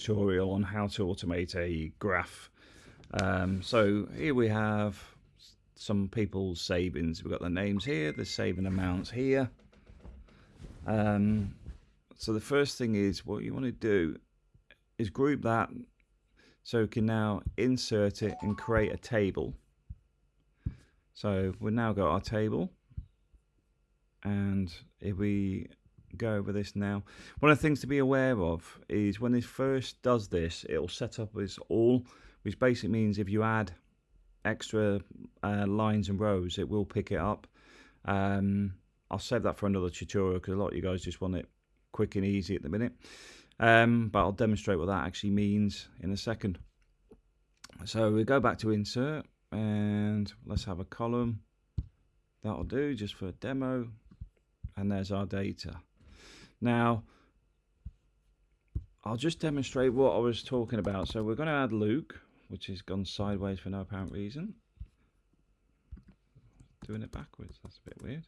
tutorial on how to automate a graph. Um, so here we have some people's savings. We've got the names here, the saving amounts here. Um, so the first thing is what you want to do is group that so we can now insert it and create a table. So we've now got our table and if we go over this now. One of the things to be aware of is when it first does this, it'll set up as all, which basically means if you add extra uh, lines and rows, it will pick it up. Um, I'll save that for another tutorial because a lot of you guys just want it quick and easy at the minute. Um, but I'll demonstrate what that actually means in a second. So we go back to insert and let's have a column. That'll do just for a demo. And there's our data. Now, I'll just demonstrate what I was talking about. So we're going to add Luke, which has gone sideways for no apparent reason. Doing it backwards, that's a bit weird.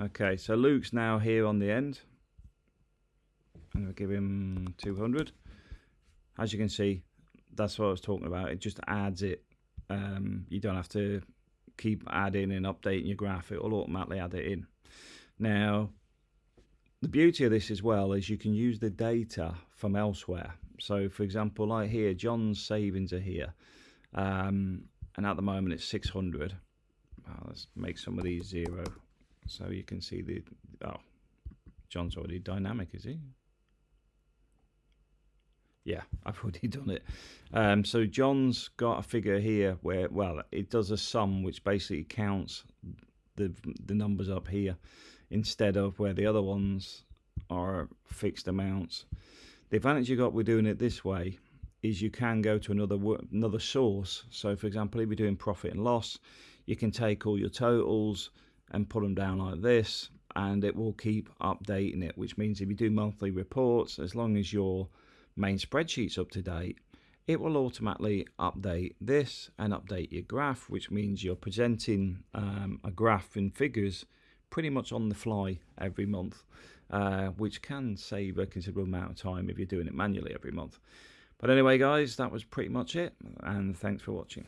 Okay, so Luke's now here on the end. And we'll give him 200. As you can see, that's what I was talking about. It just adds it. Um, you don't have to keep adding and updating your graph. It will automatically add it in. Now, the beauty of this as well is you can use the data from elsewhere. So, for example, like here, John's savings are here, um, and at the moment it's 600. let's make some of these zero, so you can see the. Oh, John's already dynamic, is he? Yeah, I've already done it. Um, so John's got a figure here where, well, it does a sum which basically counts the the numbers up here instead of where the other ones are fixed amounts. The advantage you got with doing it this way is you can go to another another source. So for example, if you're doing profit and loss, you can take all your totals and put them down like this and it will keep updating it, which means if you do monthly reports, as long as your main spreadsheet's up to date, it will automatically update this and update your graph, which means you're presenting um, a graph in figures pretty much on the fly every month, uh, which can save a considerable amount of time if you're doing it manually every month. But anyway, guys, that was pretty much it, and thanks for watching.